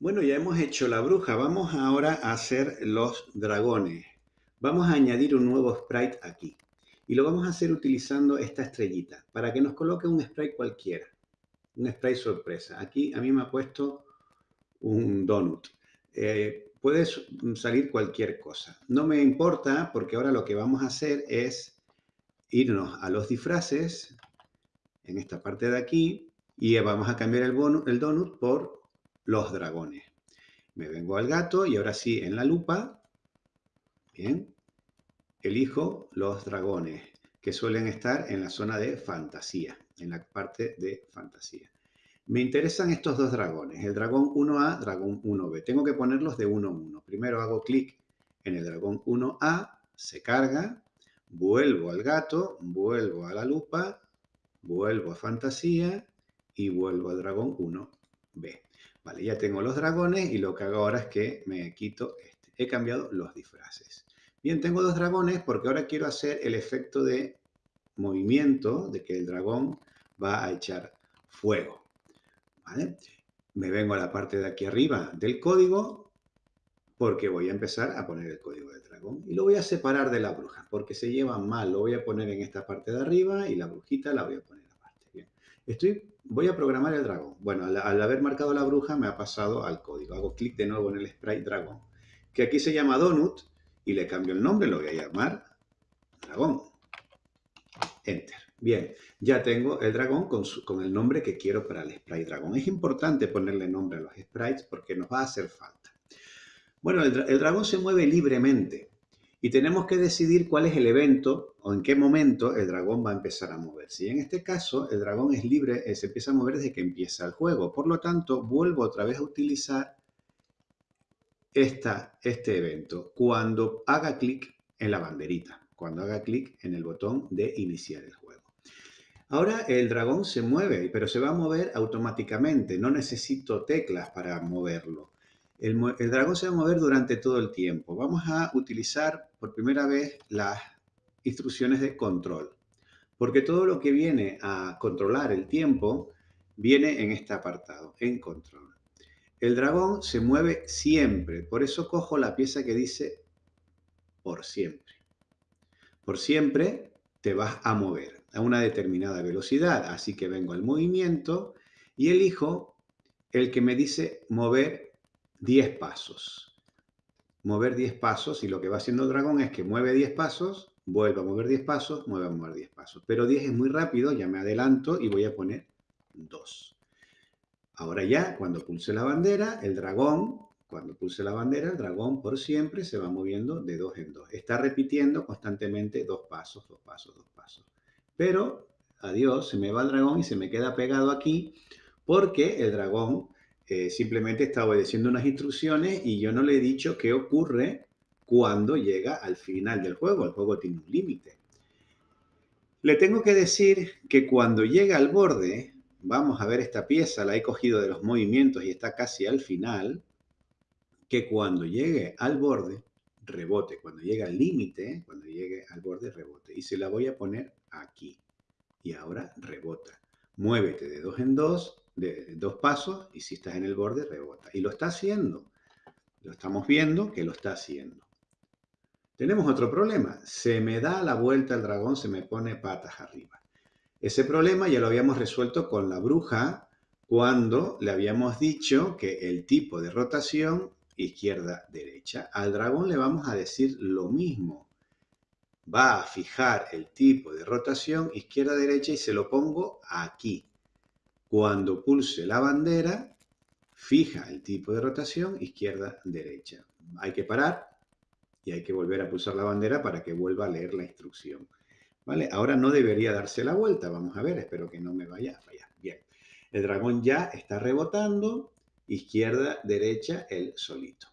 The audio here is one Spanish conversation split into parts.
Bueno, ya hemos hecho la bruja. Vamos ahora a hacer los dragones. Vamos a añadir un nuevo sprite aquí. Y lo vamos a hacer utilizando esta estrellita para que nos coloque un sprite cualquiera. Un sprite sorpresa. Aquí a mí me ha puesto un donut. Eh, puede salir cualquier cosa. No me importa porque ahora lo que vamos a hacer es irnos a los disfraces en esta parte de aquí y vamos a cambiar el, el donut por los dragones. Me vengo al gato y ahora sí, en la lupa, bien, elijo los dragones, que suelen estar en la zona de fantasía, en la parte de fantasía. Me interesan estos dos dragones, el dragón 1A, dragón 1B. Tengo que ponerlos de 1 a 1. Primero hago clic en el dragón 1A, se carga, vuelvo al gato, vuelvo a la lupa, vuelvo a fantasía y vuelvo al dragón 1B. Vale, ya tengo los dragones y lo que hago ahora es que me quito este. He cambiado los disfraces. Bien, tengo dos dragones porque ahora quiero hacer el efecto de movimiento, de que el dragón va a echar fuego. ¿Vale? Me vengo a la parte de aquí arriba del código porque voy a empezar a poner el código del dragón y lo voy a separar de la bruja porque se llevan mal. Lo voy a poner en esta parte de arriba y la brujita la voy a poner estoy voy a programar el dragón. Bueno, al, haber marcado la bruja me ha pasado al código. Hago clic de nuevo en el sprite dragón, que aquí se llama donut y le cambio el nombre, lo voy a llamar dragón. Enter. Bien, ya tengo el dragón con, con, el nombre que quiero para el sprite dragón. Es importante ponerle nombre a los sprites porque nos va a hacer falta. Bueno, el dragón se mueve libremente y tenemos que decidir cuál es el evento o en qué momento el dragón va a empezar a moverse. Y en este caso, el dragón es libre, eh, se empieza a mover desde que empieza el juego. Por lo tanto, vuelvo otra vez a utilizar esta, este evento cuando haga clic en la banderita, cuando haga clic en el botón de iniciar el juego. Ahora el dragón se mueve, pero se va a mover automáticamente. No necesito teclas para moverlo. El, dragón se va a mover durante todo el tiempo. Vamos a utilizar por primera vez las instrucciones de control, porque todo lo que viene a controlar el tiempo viene en este apartado, en control. El dragón se mueve siempre, por eso cojo la pieza que dice por siempre. Por siempre te vas a mover a una determinada velocidad, así que vengo al movimiento y elijo el que me dice mover 10 pasos. Mover 10 pasos y lo que va haciendo el dragón es que mueve 10 pasos, vuelve a mover 10 pasos, mueve a mover 10 pasos. Pero 10 es muy rápido, ya me adelanto y voy a poner 2. Ahora ya, cuando pulse la bandera, el dragón, cuando pulse la bandera, el dragón por siempre se va moviendo de 2 en 2. Está repitiendo constantemente dos pasos, dos pasos, dos pasos. Pero, adiós, se me va el dragón y se me queda pegado aquí porque el dragón eh, simplemente está obedeciendo unas instrucciones y yo no le he dicho qué ocurre cuando llega al final del juego. El juego tiene un límite. Le tengo que decir que cuando llega al borde, vamos a ver esta pieza, la he cogido de los movimientos y está casi al final, que cuando llegue al borde, rebote. Cuando llegue al límite, cuando llegue al borde, rebote. Y se la voy a poner aquí. Y ahora rebota. Muévete de dos en dos de dos pasos y si estás en el borde rebota. Y lo está haciendo. Lo estamos viendo que lo está haciendo. Tenemos otro problema. Se me da la vuelta el dragón, se me pone patas arriba. Ese problema ya lo habíamos resuelto con la bruja cuando le habíamos dicho que el tipo de rotación izquierda-derecha. Al dragón le vamos a decir lo mismo. Va a fijar el tipo de rotación izquierda-derecha y se lo pongo aquí. Cuando pulse la bandera, fija el tipo de rotación izquierda-derecha. Hay que parar y hay que volver a pulsar la bandera para que vuelva a leer la instrucción. ¿Vale? Ahora no debería darse la vuelta. Vamos a ver, espero que no me vaya a fallar. Bien, el dragón ya está rebotando izquierda-derecha el solito.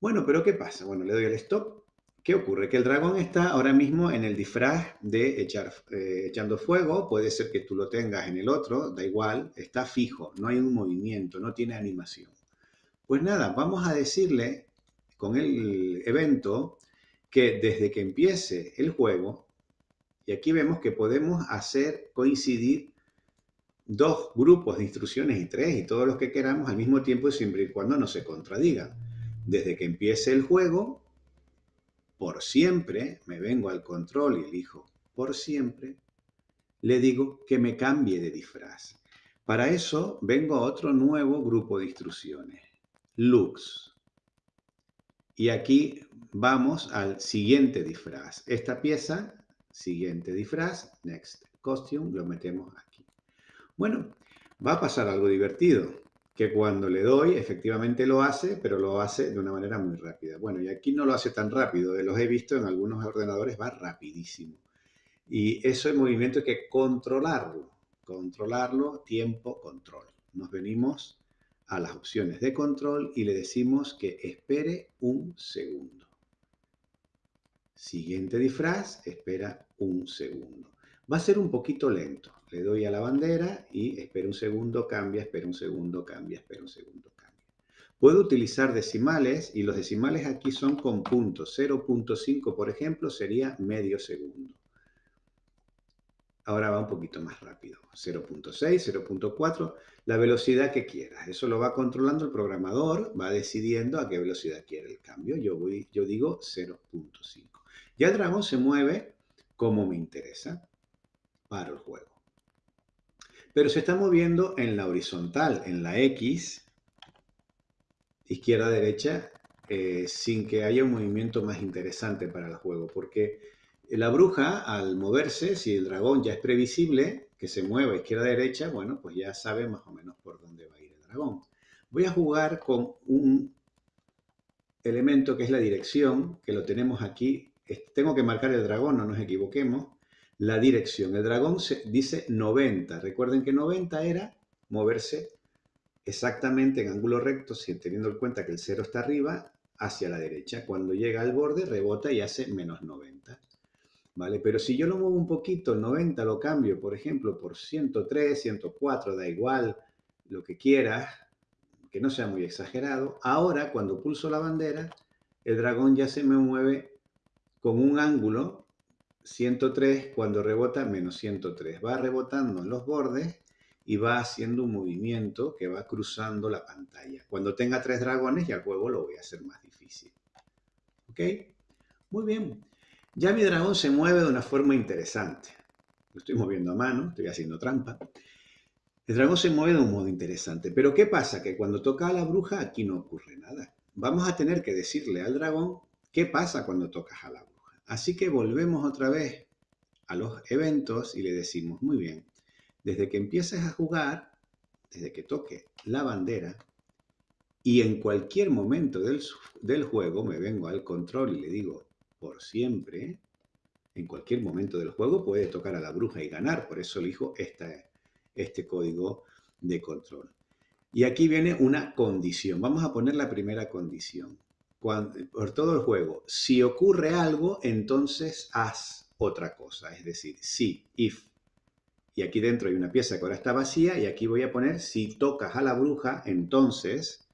Bueno, pero ¿qué pasa? Bueno, le doy al stop ¿Qué ocurre? Que el dragón está ahora mismo en el disfraz de echar, eh, echando fuego, puede ser que tú lo tengas en el otro, da igual, está fijo, no hay un movimiento, no tiene animación. Pues nada, vamos a decirle con el evento que desde que empiece el juego, y aquí vemos que podemos hacer coincidir dos grupos de instrucciones y tres y todos los que queramos al mismo tiempo siempre y cuando no se contradigan. Desde que empiece el juego, por siempre, me vengo al control y elijo por siempre, le digo que me cambie de disfraz. Para eso vengo a otro nuevo grupo de instrucciones, looks. Y aquí vamos al siguiente disfraz. Esta pieza, siguiente disfraz, next costume, lo metemos aquí. Bueno, va a pasar algo divertido, que cuando le doy, efectivamente lo hace, pero lo hace de una manera muy rápida. Bueno, y aquí no lo hace tan rápido, los he visto en algunos ordenadores, va rapidísimo. Y eso es movimiento hay que controlarlo, controlarlo, tiempo, control. Nos venimos a las opciones de control y le decimos que espere un segundo. Siguiente disfraz, espera un segundo. Va a ser un poquito lento. Le doy a la bandera y espera un segundo, cambia, espera un segundo, cambia, espera un segundo, cambia. Puedo utilizar decimales y los decimales aquí son con puntos. 0.5, por ejemplo, sería medio segundo. Ahora va un poquito más rápido. 0.6, 0.4, la velocidad que quieras. Eso lo va controlando el programador, va decidiendo a qué velocidad quiere el cambio. Yo, voy, yo digo 0.5. Ya el dragón se mueve como me interesa para el juego. Pero se está moviendo en la horizontal, en la X, izquierda-derecha, eh, sin que haya un movimiento más interesante para el juego, porque la bruja, al moverse, si el dragón ya es previsible, que se mueva izquierda-derecha, bueno, pues ya sabe más o menos por dónde va a ir el dragón. Voy a jugar con un elemento que es la dirección, que lo tenemos aquí. Tengo que marcar el dragón, no nos equivoquemos. La dirección. El dragón se, dice 90. Recuerden que 90 era moverse exactamente en ángulo recto, teniendo en cuenta que el 0 está arriba, hacia la derecha. Cuando llega al borde, rebota y hace menos 90. ¿vale? Pero si yo lo muevo un poquito, 90 lo cambio, por ejemplo, por 103, 104, da igual, lo que quieras, que no sea muy exagerado. Ahora, cuando pulso la bandera, el dragón ya se me mueve con un ángulo 103, cuando rebota menos 103. Va rebotando en los bordes y va haciendo un movimiento que va cruzando la pantalla. Cuando tenga tres dragones ya el juego lo voy a hacer más difícil. ¿Ok? Muy bien. Ya mi dragón se mueve de una forma interesante. Lo estoy moviendo a mano, estoy haciendo trampa. El dragón se mueve de un modo interesante. Pero ¿qué pasa? Que cuando toca a la bruja aquí no ocurre nada. Vamos a tener que decirle al dragón qué pasa cuando tocas a la bruja. Así que volvemos otra vez a los eventos y le decimos, muy bien, desde que empieces a jugar, desde que toque la bandera, y en cualquier momento del, del juego me vengo al control y le digo, por siempre, en cualquier momento del juego puede tocar a la bruja y ganar, por eso elijo esta, este código de control. Y aquí viene una condición. Vamos a poner la primera condición. Por todo el juego, si ocurre algo, entonces haz otra cosa. Es decir, si, if. Y aquí dentro hay una pieza que ahora está vacía y aquí voy a poner si tocas a la bruja, entonces,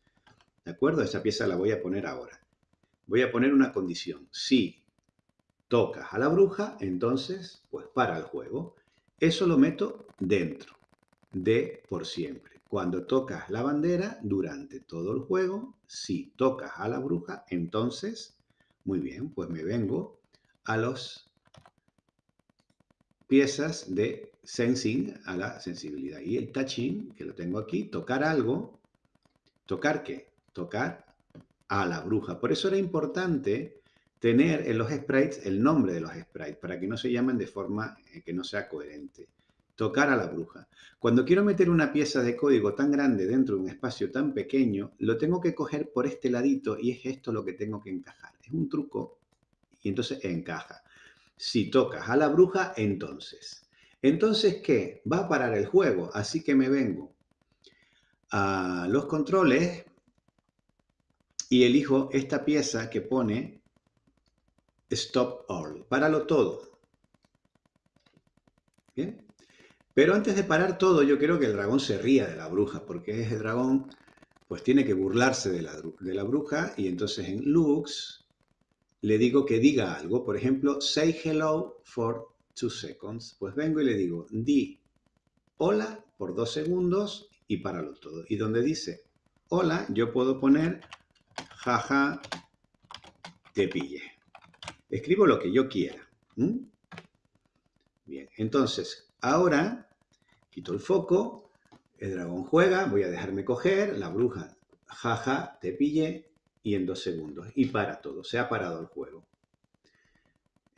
¿de acuerdo? Esa pieza la voy a poner ahora voy a poner una condición. Si tocas a la bruja, entonces, pues para el juego. Eso lo meto dentro de por siempre. Cuando tocas la bandera, durante todo el juego, si tocas a la bruja, entonces, muy bien, pues me vengo a las piezas de sensing, a la sensibilidad. Y el touching, que lo tengo aquí, tocar algo, ¿tocar qué? Tocar a la bruja. Por eso era importante tener en los sprites el nombre de los sprites, para que no se llamen de forma eh, que no sea coherente. Tocar a la bruja. Cuando quiero meter una pieza de código tan grande dentro de un espacio tan pequeño, lo tengo que coger por este ladito y es esto lo que tengo que encajar. Es un truco y entonces encaja. Si tocas a la bruja, entonces. Entonces, ¿qué? Va a parar el juego, así que me vengo a los controles, y elijo esta pieza que pone Stop All. Páralo todo. ¿Bien? Pero antes de parar todo, yo quiero que el dragón se ría de la bruja, porque ese dragón pues tiene que burlarse de la, de la bruja y entonces en looks le digo que diga algo. Por ejemplo, say hello for two seconds. Pues vengo y le digo, di hola por dos segundos y páralo todo. Y donde dice hola, yo puedo poner jaja, te pille. Escribo lo que yo quiera. Bien, entonces, ahora quito el foco, el dragón juega, voy a dejarme coger, la bruja, jaja, te pille, y en dos segundos. Y para todo, se ha parado el juego.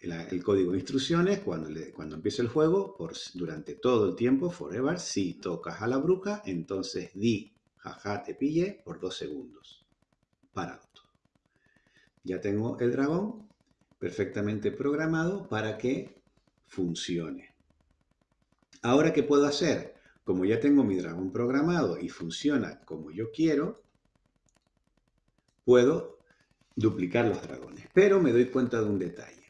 El, código de instrucciones, cuando, le, cuando empiece el juego, por, durante todo el tiempo, forever, si tocas a la bruja, entonces di, jaja, te pille, por dos segundos. Parado todo. Ya tengo el dragón perfectamente programado para que funcione. Ahora, ¿qué puedo hacer? Como ya tengo mi dragón programado y funciona como yo quiero, puedo duplicar los dragones. Pero me doy cuenta de un detalle.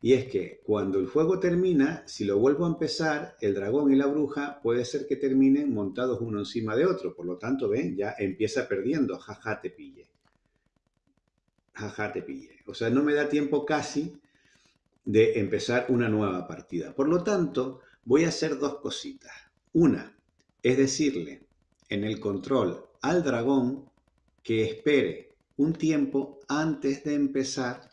Y es que cuando el juego termina, si lo vuelvo a empezar, el dragón y la bruja puede ser que terminen montados uno encima de otro. Por lo tanto, ven, ya empieza perdiendo. Jaja, te pille. Jaja, te pille. O sea, no me da tiempo casi de empezar una nueva partida. Por lo tanto, voy a hacer dos cositas. Una es decirle en el control al dragón que espere un tiempo antes de empezar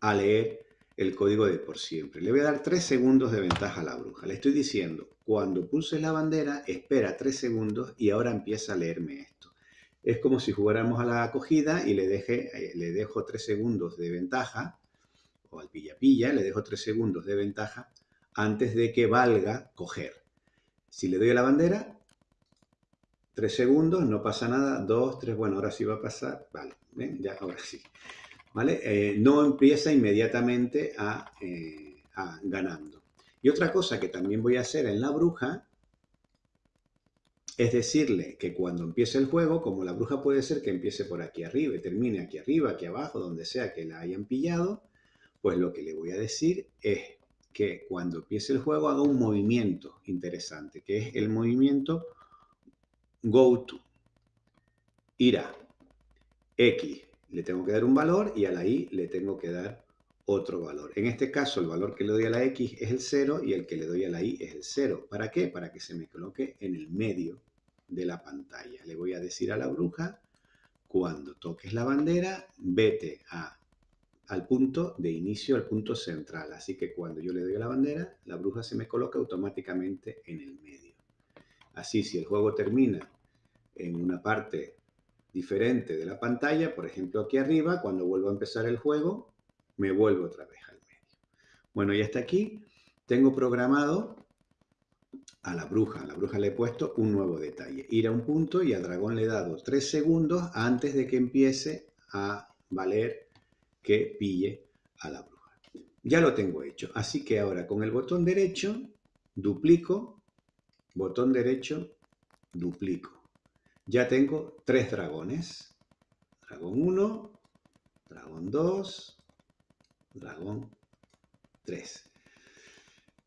a leer el código de por siempre. Le voy a dar tres segundos de ventaja a la bruja. Le estoy diciendo, cuando pulses la bandera, espera tres segundos y ahora empieza a leerme esto. Es como si jugáramos a la acogida y le, deje, eh, le dejo tres segundos de ventaja, o al pilla-pilla, le dejo tres segundos de ventaja antes de que valga coger. Si le doy a la bandera, tres segundos, no pasa nada, dos, tres, bueno, ahora sí va a pasar, vale, ¿ven? Ya, ahora sí. ¿vale? Eh, no empieza inmediatamente eh, a, ganando. Y otra cosa que también voy a hacer en la bruja es decirle que cuando empiece el juego, como la bruja puede ser que empiece por aquí arriba y termine aquí arriba, aquí abajo, donde sea que la hayan pillado, pues lo que le voy a decir es que cuando empiece el juego haga un movimiento interesante, que es el movimiento go to, irá, X, le tengo que dar un valor y a la y le tengo que dar otro valor. En este caso, el valor que le doy a la x es el 0 y el que le doy a la y es el 0. ¿Para qué? Para que se me coloque en el medio de la pantalla. Le voy a decir a la bruja, cuando toques la bandera, vete a, al punto de inicio, al punto central. Así que cuando yo le doy la bandera, la bruja se me coloca automáticamente en el medio. Así, si el juego termina en una parte diferente de la pantalla, por ejemplo aquí arriba, cuando vuelvo a empezar el juego, me vuelvo otra vez al medio. Bueno, y hasta aquí tengo programado a la bruja. A la bruja le he puesto un nuevo detalle. Ir a un punto y al dragón le he dado tres segundos antes de que empiece a valer que pille a la bruja. Ya lo tengo hecho. Así que ahora con el botón derecho duplico, botón derecho, duplico ya tengo tres dragones. Dragón 1, dragón 2, dragón 3.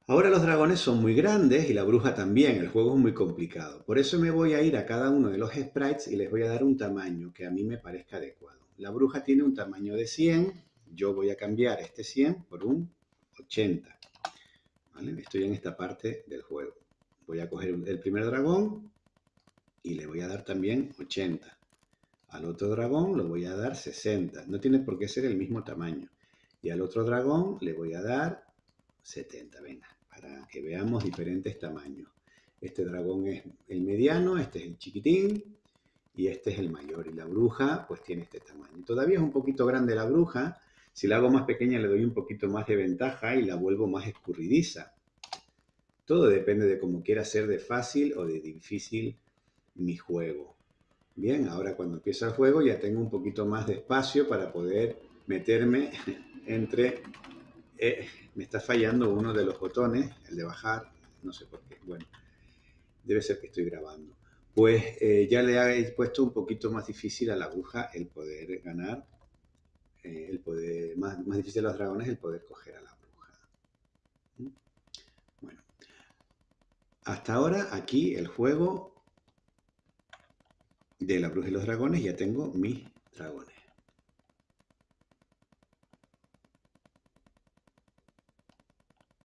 Ahora los dragones son muy grandes y la bruja también, el juego es muy complicado. Por eso me voy a ir a cada uno de los sprites y les voy a dar un tamaño que a mí me parezca adecuado. La bruja tiene un tamaño de 100, yo voy a cambiar este 100 por un 80. Estoy en esta parte del juego. Voy a coger el primer dragón, y le voy a dar también 80. Al otro dragón le voy a dar 60. No tiene por qué ser el mismo tamaño. Y al otro dragón le voy a dar 70. Venga, para que veamos diferentes tamaños. Este dragón es el mediano, este es el chiquitín y este es el mayor. Y la bruja pues tiene este tamaño. Todavía es un poquito grande la bruja. Si la hago más pequeña le doy un poquito más de ventaja y la vuelvo más escurridiza. Todo depende de cómo quiera ser de fácil o de difícil mi juego. Bien, ahora cuando empieza el juego ya tengo un poquito más de espacio para poder meterme entre... Eh, me está fallando uno de los botones, el de bajar, no sé por qué. Bueno, debe ser que estoy grabando. Pues eh, ya le he puesto un poquito más difícil a la bruja el poder ganar, eh, el poder, más, más difícil a los dragones el poder coger a la bruja. ¿Mm? Bueno, hasta ahora aquí el juego de la bruja y los dragones ya tengo mis dragones.